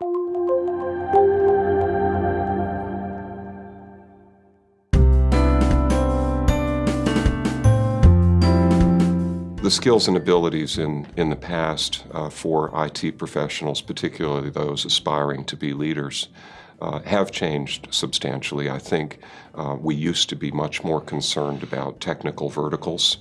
The skills and abilities in, in the past uh, for IT professionals, particularly those aspiring to be leaders, uh, have changed substantially. I think uh, we used to be much more concerned about technical verticals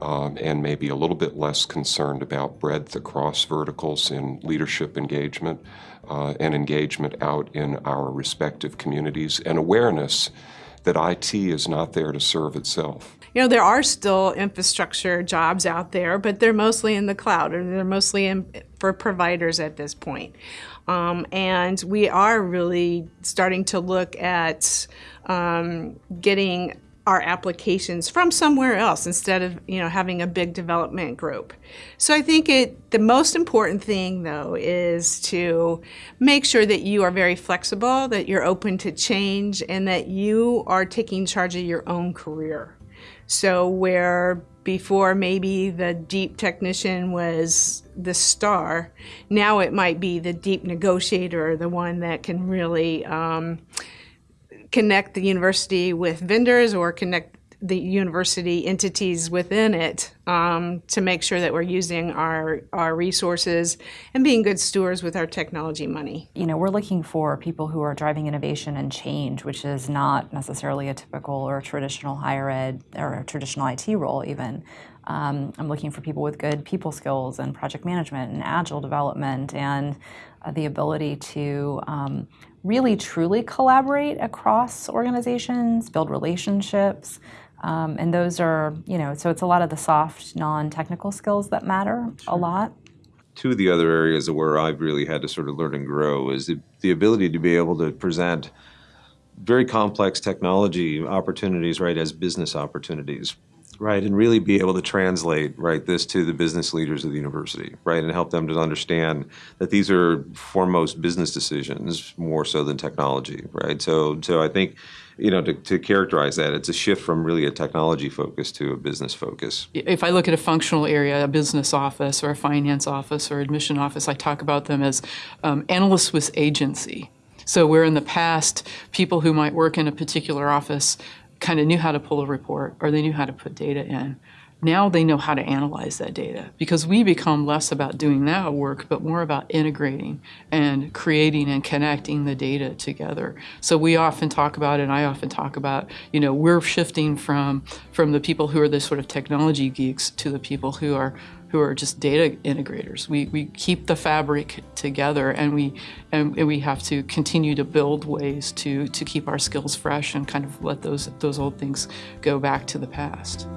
um, and maybe a little bit less concerned about breadth across verticals in leadership engagement uh, and engagement out in our respective communities and awareness that IT is not there to serve itself. You know, there are still infrastructure jobs out there, but they're mostly in the cloud or they're mostly in, for providers at this point. Um, and we are really starting to look at um, getting our applications from somewhere else instead of you know having a big development group. So I think it the most important thing though is to make sure that you are very flexible, that you're open to change, and that you are taking charge of your own career. So where before maybe the deep technician was the star, now it might be the deep negotiator, the one that can really um, connect the university with vendors or connect the university entities within it um, to make sure that we're using our, our resources and being good stewards with our technology money. You know, we're looking for people who are driving innovation and change, which is not necessarily a typical or traditional higher ed or a traditional IT role even. Um, I'm looking for people with good people skills and project management and agile development and uh, the ability to um, really truly collaborate across organizations, build relationships, um, and those are, you know, so it's a lot of the soft, non-technical skills that matter sure. a lot. Two of the other areas where I've really had to sort of learn and grow is the, the ability to be able to present very complex technology opportunities, right, as business opportunities right, and really be able to translate right this to the business leaders of the university, right, and help them to understand that these are foremost business decisions more so than technology, right. So, so I think you know, to, to, characterize that, it's a shift from really a technology focus to a business focus. If I look at a functional area, a business office or a finance office or admission office, I talk about them as um, analysts with agency. So where in the past, people who might work in a particular office kind of knew how to pull a report or they knew how to put data in. Now they know how to analyze that data because we become less about doing that work but more about integrating and creating and connecting the data together. So we often talk about and I often talk about, you know, we're shifting from from the people who are the sort of technology geeks to the people who are who are just data integrators. We, we keep the fabric together and we, and, we have to continue to build ways to, to keep our skills fresh and kind of let those, those old things go back to the past.